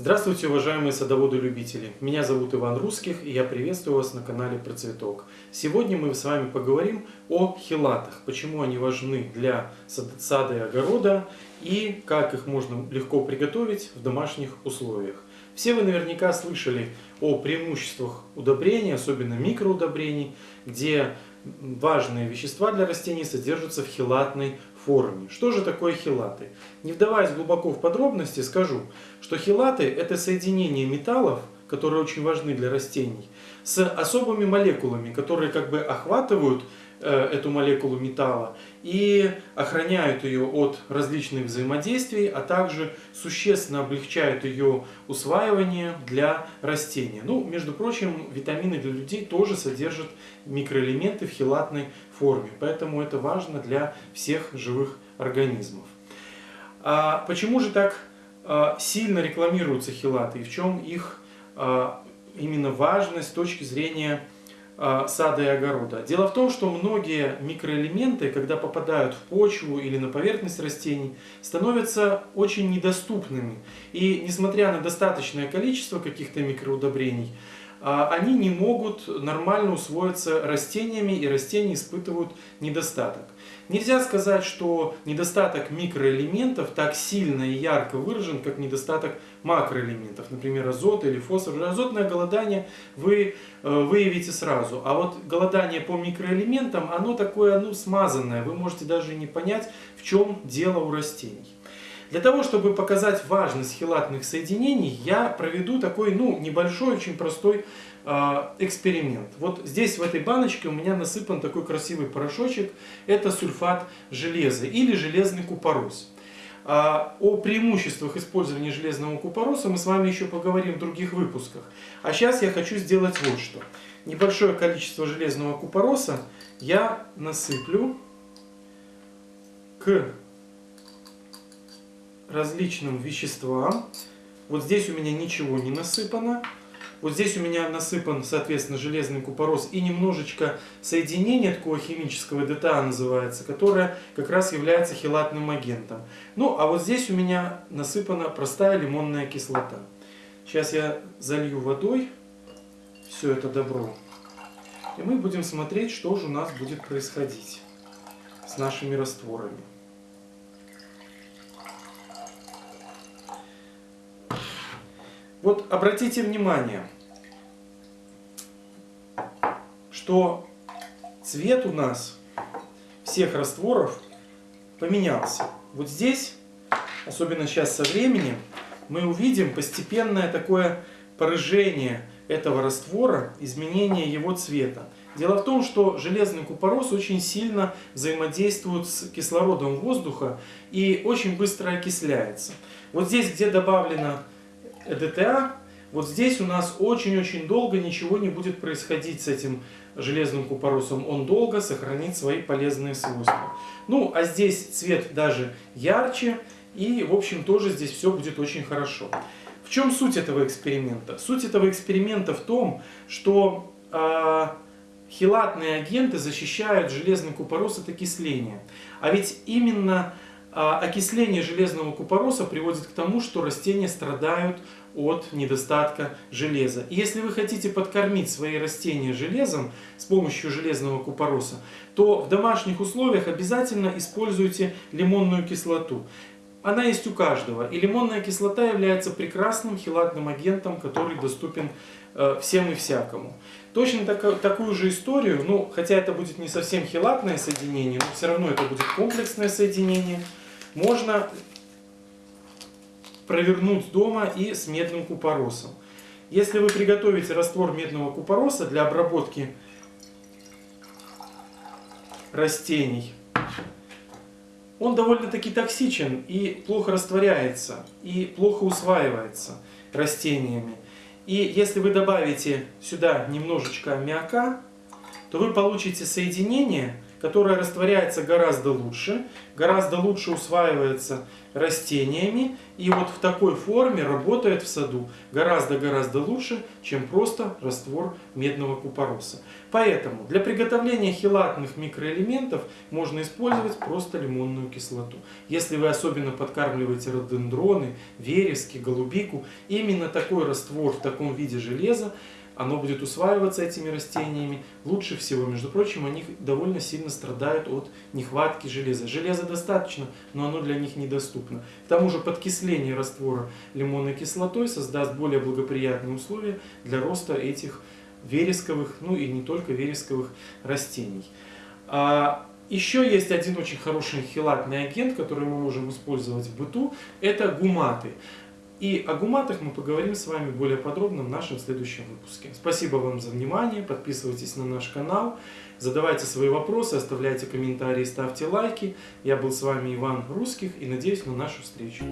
Здравствуйте, уважаемые садоводы-любители! Меня зовут Иван Русских, и я приветствую вас на канале Процветок. Сегодня мы с вами поговорим о хилатах, почему они важны для сада и огорода, и как их можно легко приготовить в домашних условиях. Все вы наверняка слышали о преимуществах удобрений, особенно микроудобрений, где важные вещества для растений содержатся в хилатной форме. Что же такое хилаты? Не вдаваясь глубоко в подробности, скажу, что хилаты это соединение металлов, которые очень важны для растений, с особыми молекулами, которые как бы охватывают эту молекулу металла и охраняют ее от различных взаимодействий, а также существенно облегчают ее усваивание для растения. Ну, между прочим, витамины для людей тоже содержат микроэлементы в хилатной форме, поэтому это важно для всех живых организмов. А почему же так а, сильно рекламируются хилаты и в чем их а, именно важность с точки зрения сада и огорода. Дело в том, что многие микроэлементы, когда попадают в почву или на поверхность растений, становятся очень недоступными. И несмотря на достаточное количество каких-то микроудобрений, они не могут нормально усвоиться растениями, и растения испытывают недостаток. Нельзя сказать, что недостаток микроэлементов так сильно и ярко выражен, как недостаток макроэлементов, например, азот или фосфор. Азотное голодание вы э, выявите сразу, а вот голодание по микроэлементам, оно такое ну, смазанное, вы можете даже не понять, в чем дело у растений. Для того, чтобы показать важность хилатных соединений, я проведу такой ну, небольшой, очень простой э, эксперимент. Вот здесь в этой баночке у меня насыпан такой красивый порошочек. Это сульфат железа или железный купорос. А, о преимуществах использования железного купороса мы с вами еще поговорим в других выпусках. А сейчас я хочу сделать вот что. Небольшое количество железного купороса я насыплю к различным веществам. Вот здесь у меня ничего не насыпано. Вот здесь у меня насыпан, соответственно, железный купорос и немножечко соединение такого химического ДТА называется, которое как раз является хелатным агентом. Ну, а вот здесь у меня насыпана простая лимонная кислота. Сейчас я залью водой все это добро. И мы будем смотреть, что же у нас будет происходить с нашими растворами. Вот обратите внимание, что цвет у нас всех растворов поменялся. Вот здесь, особенно сейчас со временем, мы увидим постепенное такое поражение этого раствора, изменение его цвета. Дело в том, что железный купорос очень сильно взаимодействует с кислородом воздуха и очень быстро окисляется. Вот здесь, где добавлено ЭДТА, вот здесь у нас очень-очень долго ничего не будет происходить с этим железным купоросом. Он долго сохранит свои полезные свойства. Ну, а здесь цвет даже ярче, и, в общем, тоже здесь все будет очень хорошо. В чем суть этого эксперимента? Суть этого эксперимента в том, что э, хилатные агенты защищают железный купорос от окисления. А ведь именно а окисление железного купороса приводит к тому, что растения страдают от недостатка железа. И если вы хотите подкормить свои растения железом с помощью железного купороса, то в домашних условиях обязательно используйте лимонную кислоту. Она есть у каждого. И лимонная кислота является прекрасным хилатным агентом, который доступен э, всем и всякому. Точно так, такую же историю, ну, хотя это будет не совсем хилатное соединение, но все равно это будет комплексное соединение – можно провернуть дома и с медным купоросом. Если вы приготовите раствор медного купороса для обработки растений, он довольно-таки токсичен и плохо растворяется, и плохо усваивается растениями. И если вы добавите сюда немножечко аммиака, то вы получите соединение, которая растворяется гораздо лучше, гораздо лучше усваивается растениями и вот в такой форме работает в саду гораздо-гораздо лучше, чем просто раствор медного купороса. Поэтому для приготовления хелатных микроэлементов можно использовать просто лимонную кислоту. Если вы особенно подкармливаете рододендроны, верески, голубику, именно такой раствор в таком виде железа оно будет усваиваться этими растениями лучше всего. Между прочим, они довольно сильно страдают от нехватки железа. Железа достаточно, но оно для них недоступно. К тому же подкисление раствора лимонной кислотой создаст более благоприятные условия для роста этих вересковых, ну и не только вересковых растений. А еще есть один очень хороший хилатный агент, который мы можем использовать в быту. Это гуматы. И о гуматах мы поговорим с вами более подробно в нашем следующем выпуске. Спасибо вам за внимание, подписывайтесь на наш канал, задавайте свои вопросы, оставляйте комментарии, ставьте лайки. Я был с вами Иван Русских и надеюсь на нашу встречу.